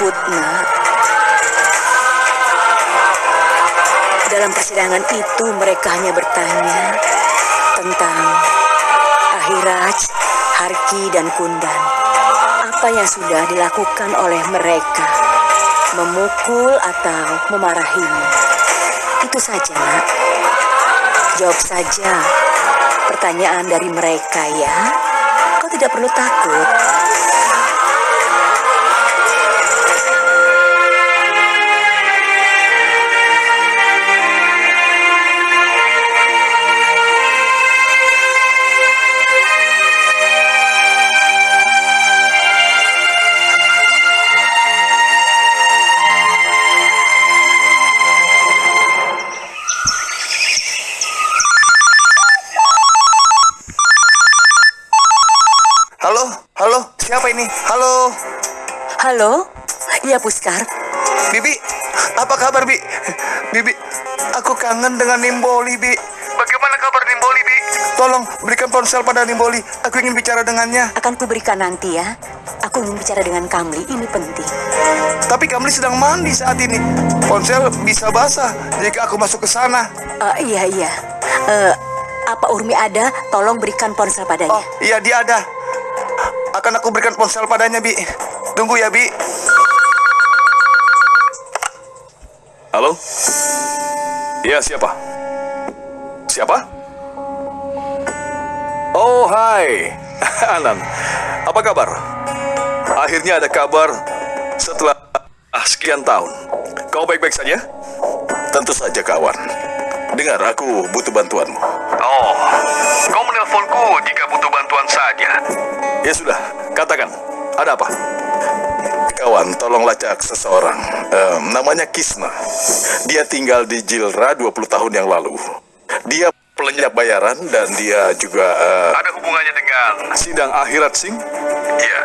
takut. Dalam persidangan itu mereka hanya bertanya tentang Ahiraj, Harki, dan Kundan. Apa yang sudah dilakukan oleh mereka? Memukul atau memarahimu? Itu saja, nak. Jawab saja pertanyaan dari mereka ya. Kau tidak perlu takut. Halo? Iya, Puskar. Bibi, apa kabar Bi? Bibi, aku kangen dengan Nimboli Bi. Bagaimana kabar Nimboli Bi? Tolong berikan ponsel pada Nimboli, aku ingin bicara dengannya. Akan kuberikan nanti ya. Aku ingin bicara dengan Kamli, ini penting. Tapi Kamli sedang mandi saat ini. Ponsel bisa basah jika aku masuk ke sana. Eh, iya, iya. Eh, apa Urmi ada? Tolong berikan ponsel padanya. Oh, iya dia ada. Akan aku berikan ponsel padanya, Bi. Tunggu ya, Bi. Iya, siapa? Siapa? Oh, hai. Anan, apa kabar? Akhirnya ada kabar setelah ah, sekian tahun. Kau baik-baik saja? Tentu saja, kawan. Dengar, aku butuh bantuanmu. Oh, kau menelponku jika butuh bantuan saja. Ya sudah, katakan. Ada apa? Kawan, tolong lacak seseorang. Em, namanya Kisna. Dia tinggal di Jilra 20 tahun yang lalu. Dia pelenyap bayaran dan dia juga... eh, Ada hubungannya dengan... Sidang Akhirat Singh? Iya.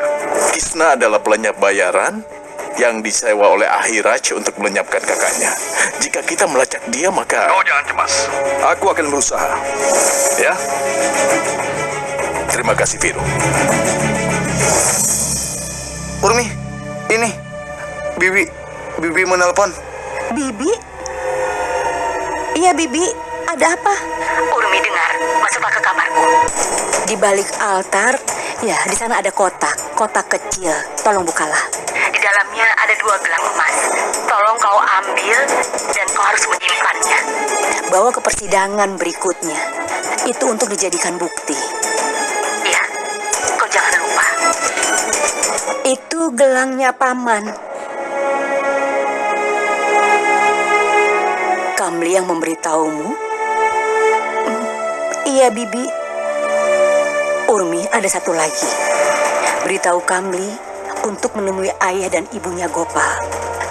Kisna adalah pelenyap bayaran yang disewa oleh Ahiraj untuk melenyapkan kakaknya. Jika kita melacak dia, maka... Kau jangan cemas. Aku akan berusaha. Ya? Terima kasih, Viro. Urmi, ini. Bibi, Bibi menelpon. Bibi? Iya, Bibi. Ada apa? Urmi dengar. Masuklah ke kamarku. Di balik altar, ya, di sana ada kotak. Kotak kecil. Tolong bukalah. Di dalamnya ada dua gelang emas. Tolong kau ambil dan kau harus menyimpannya. Bawa ke persidangan berikutnya. Itu untuk dijadikan bukti. Itu gelangnya paman. Kamli yang memberitahumu? Hmm, Iya, Bibi. Urmi ada satu lagi. Beritahu Kamli untuk menemui ayah dan ibunya Gopal.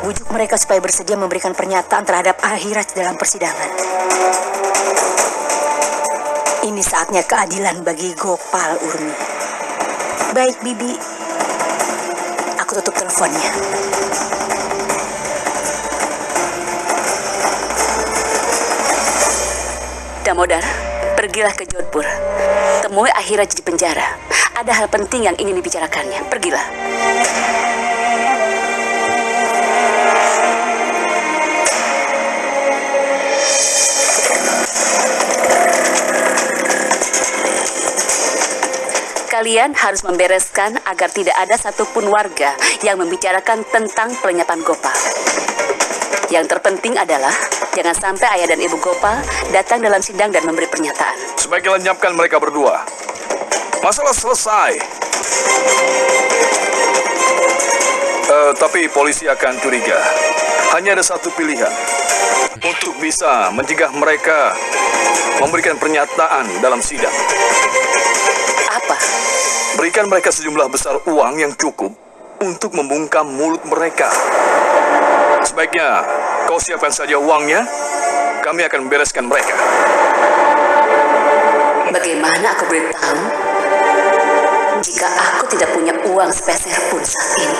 Bujuk mereka supaya bersedia memberikan pernyataan terhadap akhirat dalam persidangan. Ini saatnya keadilan bagi Gopal, Urmi. Baik, Bibi. Aku tutup teleponnya. Damodar, pergilah ke Jodhpur. Temui Ahiraj di penjara. Ada hal penting yang ingin dibicarakannya. Pergilah. Kalian harus membereskan agar tidak ada satupun warga yang membicarakan tentang pelenyapan Gopal. Yang terpenting adalah jangan sampai ayah dan ibu Gopal datang dalam sidang dan memberi pernyataan. Sebaiknya lenyapkan mereka berdua. Masalah selesai. Eh, tapi polisi akan curiga. Hanya ada satu pilihan. Untuk bisa mencegah mereka memberikan pernyataan dalam sidang. Apa? Berikan mereka sejumlah besar uang yang cukup untuk membungkam mulut mereka. Sebaiknya kau siapkan saja uangnya, kami akan bereskan mereka. Bagaimana aku beritahu jika aku tidak punya uang sepeser pun saat ini.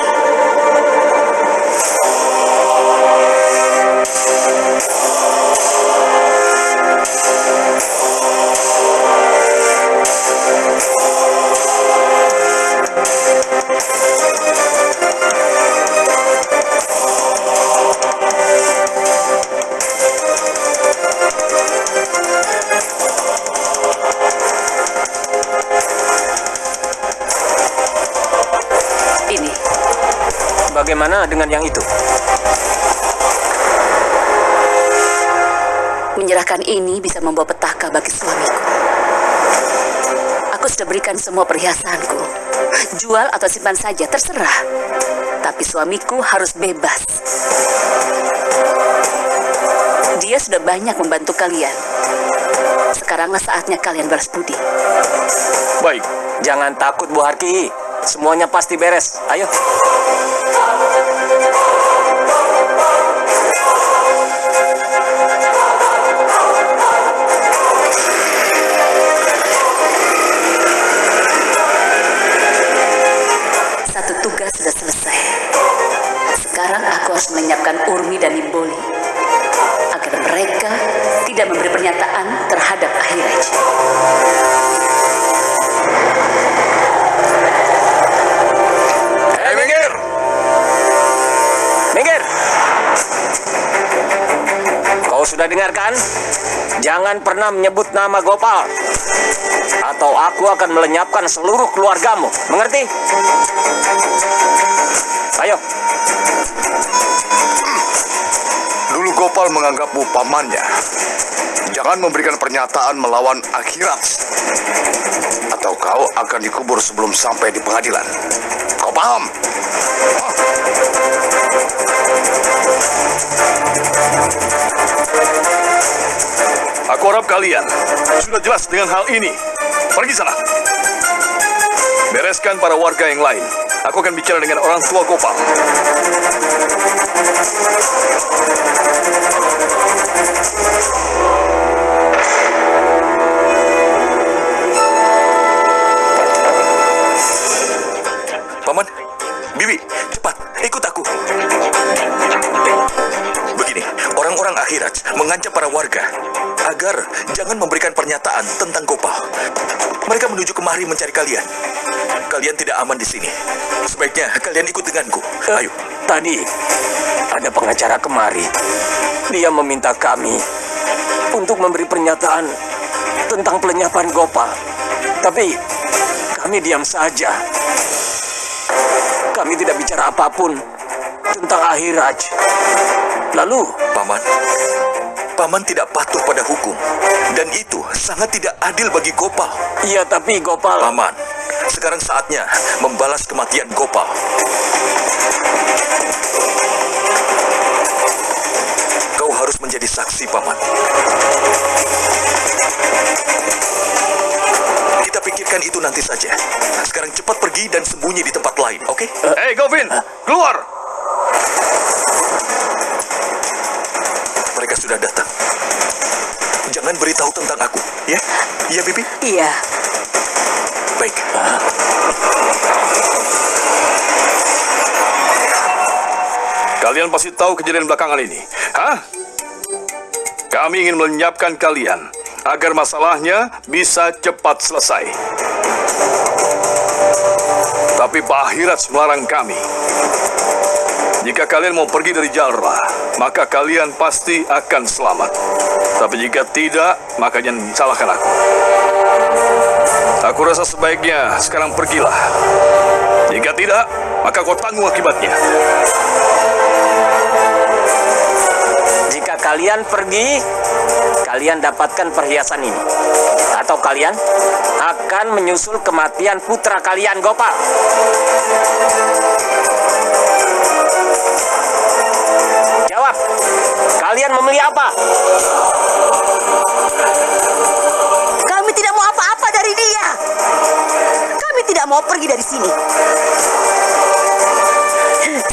Ini, Bagaimana dengan yang itu? menyerahkan ini bisa membawa petaka bagi suamiku. Aku sudah berikan semua perhiasanku. Jual atau simpan saja, terserah. Tapi suamiku harus bebas. Dia sudah banyak membantu kalian. Sekaranglah saatnya kalian balas budi. Baik, jangan takut Bu Harki. Semuanya pasti beres. Ayo. Sudah dengarkan? Jangan pernah menyebut nama Gopal. Atau aku akan melenyapkan seluruh keluargamu. Mengerti? Ayo. Dulu Gopal menganggapmu pamannya. Jangan memberikan pernyataan melawan akhirat. Atau kau akan dikubur sebelum sampai di pengadilan. Kau paham? Aku harap kalian sudah jelas dengan hal ini. Pergi sana. Bereskan para warga yang lain. Aku akan bicara dengan orang tua Gopal. Paman, agar jangan memberikan pernyataan tentang Gopal. Mereka menuju kemari mencari kalian. Kalian tidak aman di sini. Sebaiknya kalian ikut denganku. Ayo. Tadi ada pengacara kemari. Dia meminta kami untuk memberi pernyataan tentang pelenyapan Gopal. Tapi kami diam saja. Kami tidak bicara apa pun tentang Ahiraj. Lalu, Paman, Paman tidak patuh pada hukum. Dan itu sangat tidak adil bagi Gopal. iya tapi Gopal... Paman, sekarang saatnya membalas kematian Gopal. Kau harus menjadi saksi, Paman. Kita pikirkan itu nanti saja. Sekarang cepat pergi dan sembunyi di tempat lain, oke? Hei, Govin! Keluar! Sudah datang. Jangan beritahu tentang aku, ya? Iya, Bibi? Iya, Baik. Kalian pasti tahu kejadian belakangan ini. Hah? Kami ingin melenyapkan kalian agar masalahnya bisa cepat selesai. Tapi Pak Hiraj melarang kami. Jika kalian mau pergi dari Jalra, maka kalian pasti akan selamat. Tapi jika tidak, maka jangan salahkan aku. Aku rasa sebaiknya sekarang pergilah. Jika tidak, maka kau tanggung akibatnya. Jika kalian pergi, kalian dapatkan perhiasan ini. Atau kalian akan menyusul kematian putra kalian, Gopal. Kalian memilih apa? kami tidak mau apa-apa dari dia. Kami tidak mau pergi dari sini.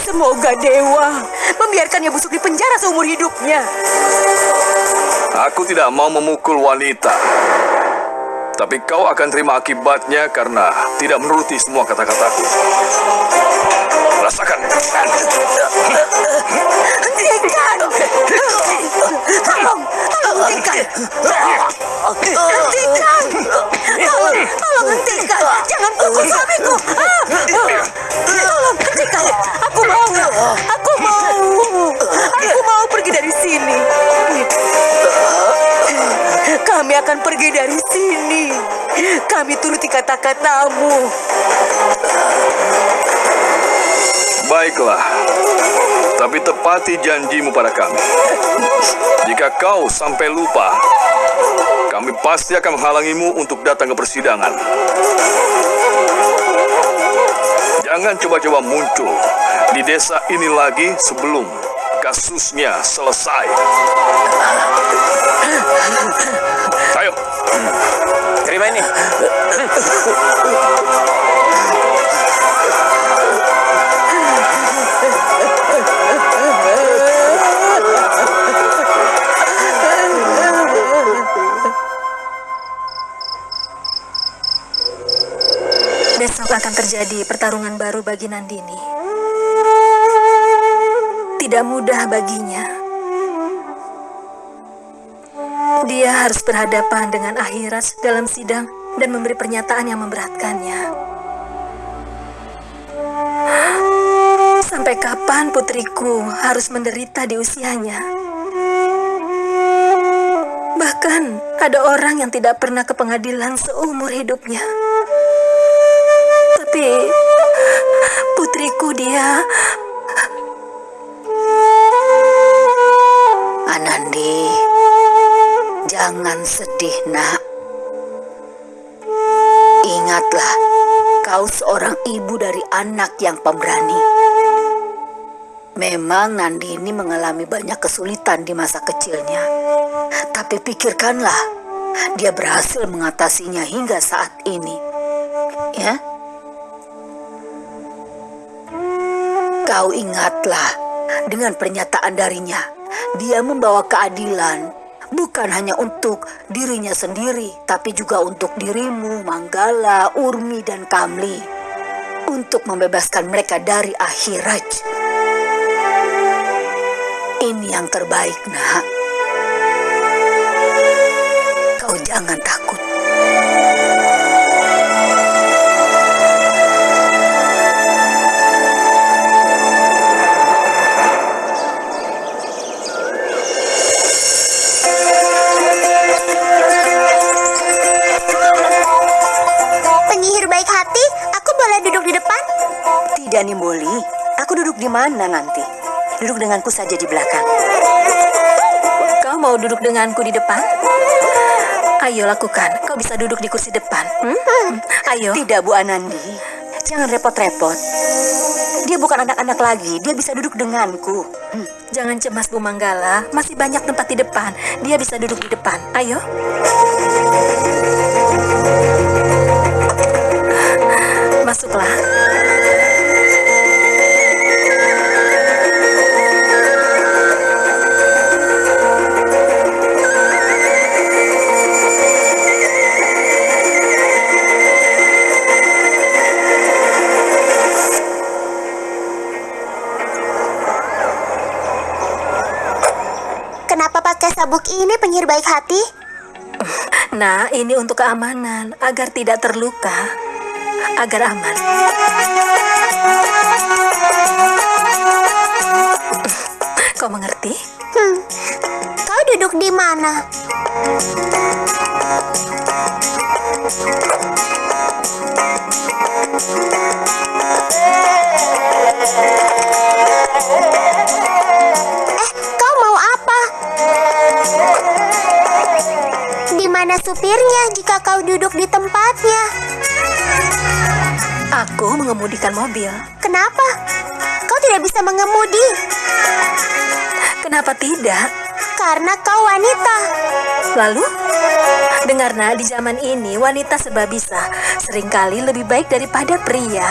Semoga dewa membiarkannya busuk di penjara seumur hidupnya. Aku tidak mau memukul wanita. Tapi kau akan terima akibatnya karena tidak menuruti semua kata-kataku. Rasakan. Kata-katamu. Baiklah. Tapi tepati janjimu pada kami. Jika kau sampai lupa, kami pasti akan menghalangimu untuk datang ke persidangan. Jangan coba-coba muncul di desa ini lagi sebelum kasusnya selesai. Ayo, Terima ini. Besok akan terjadi pertarungan baru bagi Nandini. Tidak mudah baginya. Dia harus berhadapan dengan akhirat dalam sidang dan memberi pernyataan yang memberatkannya. Sampai kapan putriku harus menderita di usianya? Bahkan ada orang yang tidak pernah ke pengadilan seumur hidupnya. Tapi putriku dia Anandi Jangan sedih nak. Ingatlah Kau seorang ibu dari anak yang pemberani. Memang Nandini mengalami banyak kesulitan di masa kecilnya. Tapi pikirkanlah Dia berhasil mengatasinya hingga saat ini. Ya? Kau ingatlah, dengan pernyataan darinya, dia membawa keadilan bukan hanya untuk dirinya sendiri, tapi juga untuk dirimu, Manggala, Urmi, dan Kamli. Untuk membebaskan mereka dari akhirat. Ini yang terbaik, nak. Kau jangan takut. Tidak, Nimboli. Aku duduk di mana nanti? Duduk denganku saja di belakang. Kau mau duduk denganku di depan? Ayo lakukan. Kau bisa duduk di kursi depan. Hmm? Ayo. Tidak, Bu Anandi. Jangan repot-repot. Dia bukan anak-anak lagi. Dia bisa duduk denganku. Hmm. Jangan cemas, Bu Manggala. Masih banyak tempat di depan. Dia bisa duduk di depan. Ayo. Masuklah. Ini penyihir baik hati? Nah, ini untuk keamanan, agar tidak terluka, agar aman. Kau mengerti? Hmm. Kau duduk di mana? mana supirnya jika kau duduk di tempatnya? Aku mengemudikan mobil. Kenapa? Kau tidak bisa mengemudi Kenapa tidak? karena kau wanita. Lalu, dengar nak, di zaman ini wanita serba bisa, sering kali lebih baik daripada pria.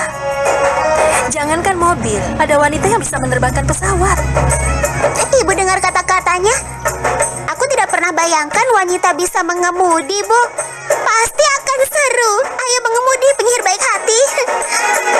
Jangankan mobil, ada wanita yang bisa menerbangkan pesawat. Ibu dengar kata-katanya? Pernah bayangkan wanita bisa mengemudi, Bu. Pasti akan seru. Ayo mengemudi penyihir baik hati.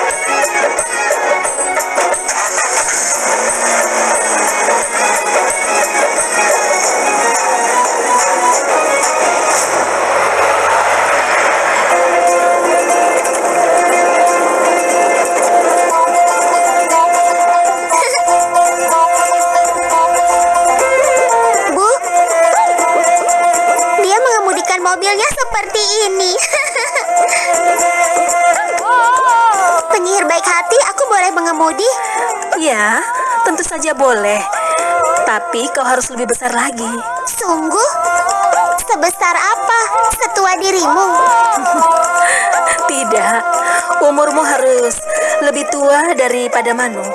boleh. Tapi kau harus lebih besar lagi. Sungguh? Sebesar apa? Setua dirimu? Tidak, umurmu harus lebih tua daripada Manu.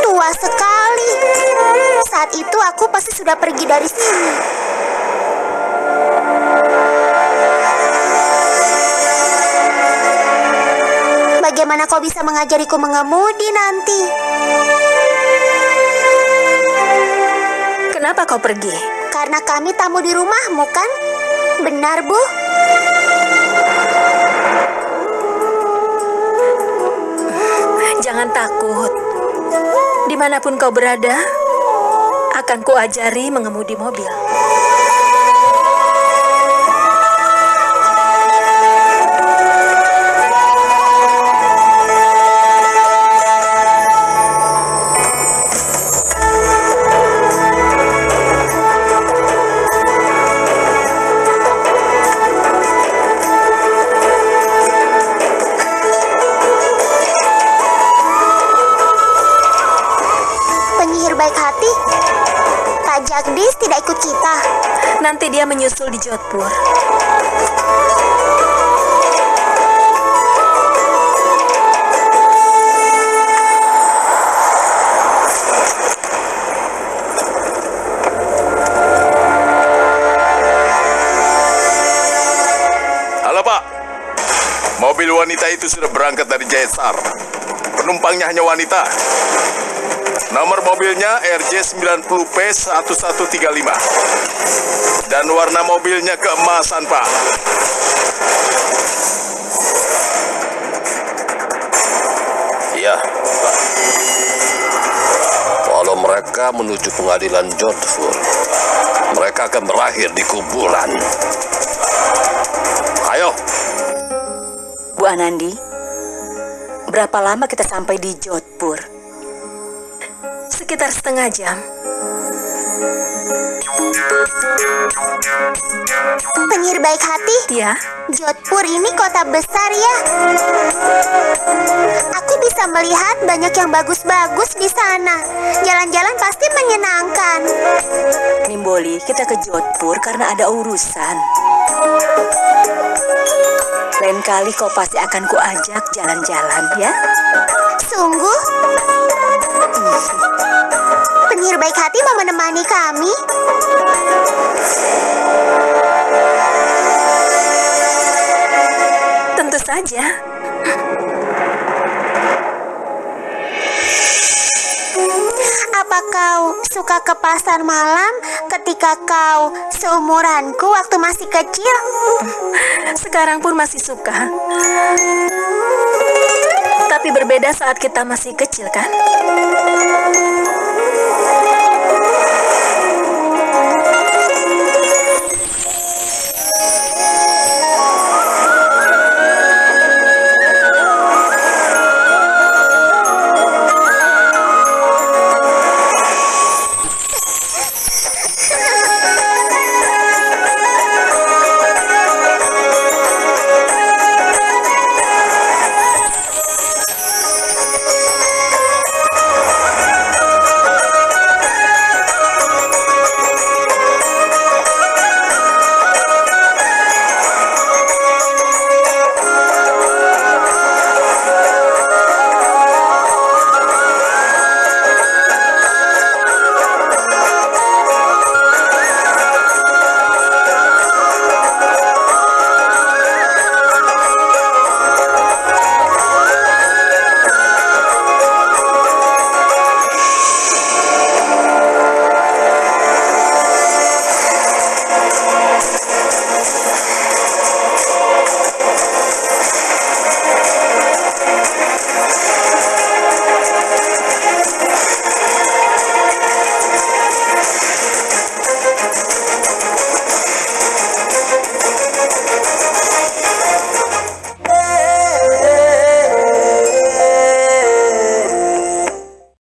Tua sekali. Saat itu aku pasti sudah pergi dari sini. Bagaimana kau bisa mengajariku mengemudi nanti? Kenapa kau pergi? Karena kami tamu di rumahmu kan? Benar, Bu? Jangan takut. Di mana pun kau berada, akan kuajari mengemudi mobil. Menyusul di Jodhpur. Mobil wanita itu sudah berangkat dari Jayasar. Penumpangnya hanya wanita. Nomor mobilnya RJ90P1135. Dan warna mobilnya keemasan, Pak. Iya, Pak. Kalau mereka menuju pengadilan Jodhpur, mereka akan berakhir di kuburan. Ayo, Bu Anandi, berapa lama kita sampai di Jodhpur? Sekitar setengah jam. Penyihir baik hati? Ya, Jodhpur ini kota besar ya. Aku bisa melihat banyak yang bagus-bagus di sana. Jalan-jalan pasti menyenangkan. Nimboli, kita ke Jodhpur karena ada urusan. Lain kali kau pasti akan kuajak jalan-jalan ya. Sungguh? Penyihir baik hati mau menemani kami? Tentu saja. Suka ke pasar malam ketika kau seumuranku waktu masih kecil? Sekarang pun masih suka. Tapi berbeda saat kita masih kecil kan?